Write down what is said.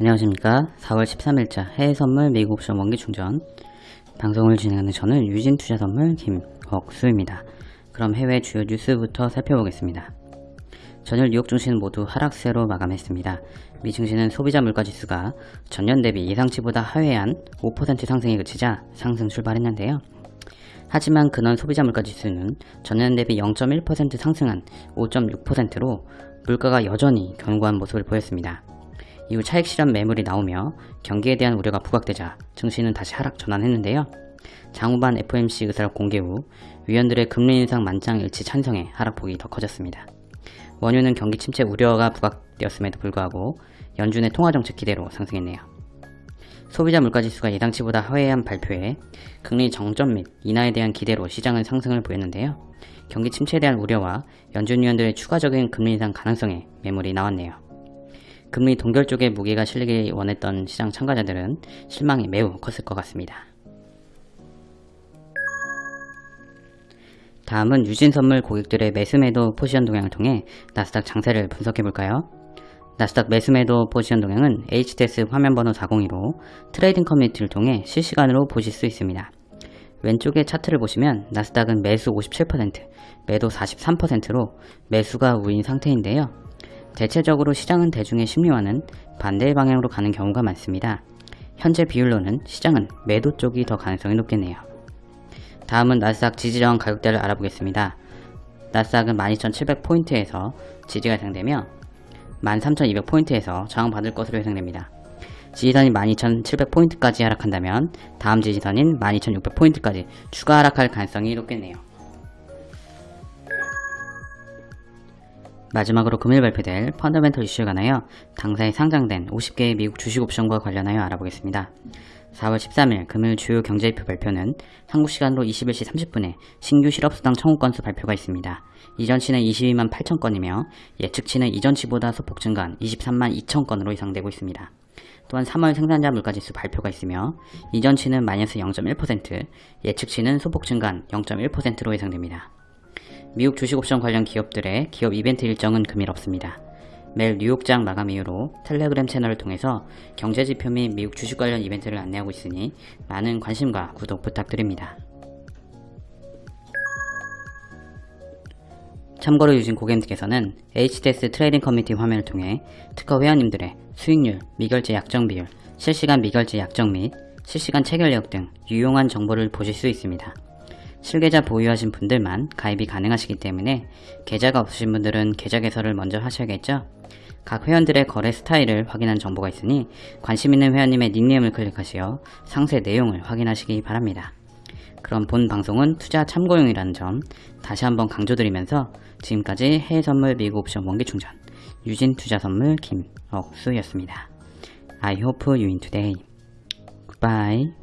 안녕하십니까. 4월 13일자 해외선물 미국 옵션 원기 충전. 방송을 진행하는 저는 유진투자선물 김억수입니다. 그럼 해외 주요 뉴스부터 살펴보겠습니다. 전일 뉴욕 증시는 모두 하락세로 마감했습니다. 미 증시는 소비자 물가지수가 전년 대비 예상치보다 하회한 5% 상승에 그치자 상승 출발했는데요. 하지만 근원 소비자 물가지수는 전년 대비 0.1% 상승한 5.6%로 물가가 여전히 견고한 모습을 보였습니다. 이후 차익 실현 매물이 나오며 경기에 대한 우려가 부각되자 증시는 다시 하락 전환했는데요. 장후반 FOMC 의사를 공개 후 위원들의 금리 인상 만장일치 찬성에 하락폭이 더 커졌습니다. 원유는 경기 침체 우려가 부각되었음에도 불구하고 연준의 통화정책 기대로 상승했네요. 소비자 물가지수가 예상치보다 하회한 발표에 금리 정점 및 인하에 대한 기대로 시장은 상승을 보였는데요. 경기 침체에 대한 우려와 연준 위원들의 추가적인 금리 인상 가능성에 매물이 나왔네요. 금리 동결 쪽에 무게가 실리기 원했던 시장 참가자들은 실망이 매우 컸을 것 같습니다. 다음은 유진선물 고객들의 매수매도 포지션 동향을 통해 나스닥 장세를 분석해볼까요? 나스닥 매수매도 포지션 동향은 HTS 화면번호 402로 trading 커뮤니티를 통해 실시간으로 보실 수 있습니다. 왼쪽의 차트를 보시면 나스닥은 매수 57%, 매도 43%로 매수가 우인 상태인데요. 대체적으로 시장은 대중의 심리와는 반대의 방향으로 가는 경우가 많습니다. 현재 비율로는 시장은 매도 쪽이 더 가능성이 높겠네요. 다음은 나스닥 지지저항 가격대를 알아보겠습니다. 나스닥은 12,700포인트에서 지지가 예상되며 13,200포인트에서 저항받을 것으로 예상됩니다. 지지선이 12,700포인트까지 하락한다면 다음 지지선인 12,600포인트까지 추가 하락할 가능성이 높겠네요. 마지막으로 금일 발표될 펀더멘털 이슈에 관하여 당사에 상장된 50개의 미국 주식 옵션과 관련하여 알아보겠습니다. 4월 13일 금일 주요 경제지표 발표는 한국 시간으로 21시 30분에 신규 실업수당 청구 건수 발표가 있습니다. 이전치는 22만 8천 건이며 예측치는 이전치보다 소폭 증가한 23만 2천 건으로 예상되고 있습니다. 또한 3월 생산자 물가지수 발표가 있으며 이전치는 마이너스 0.1%, 예측치는 소폭 증가한 0.1%로 예상됩니다. 미국 주식옵션 관련 기업들의 기업 이벤트 일정은 금일 없습니다. 매일 뉴욕장 마감 이후로 텔레그램 채널을 통해서 경제지표 및 미국 주식 관련 이벤트를 안내하고 있으니 많은 관심과 구독 부탁드립니다. 참고로 유진 고객님께서는 HTS trading 커뮤니티 화면을 통해 트커 회원님들의 수익률, 미결제 약정 비율, 실시간 미결제 약정 및 실시간 체결력 등 유용한 정보를 보실 수 있습니다. 실계좌 보유하신 분들만 가입이 가능하시기 때문에 계좌가 없으신 분들은 계좌 개설을 먼저 하셔야겠죠? 각 회원들의 거래 스타일을 확인한 정보가 있으니 관심 있는 회원님의 닉네임을 클릭하시어 상세 내용을 확인하시기 바랍니다. 그럼 본 방송은 투자 참고용이라는 점 다시 한번 강조드리면서 지금까지 해외선물 미국 옵션 원기충전 유진 투자선물 김억수였습니다. I hope you win today. Goodbye.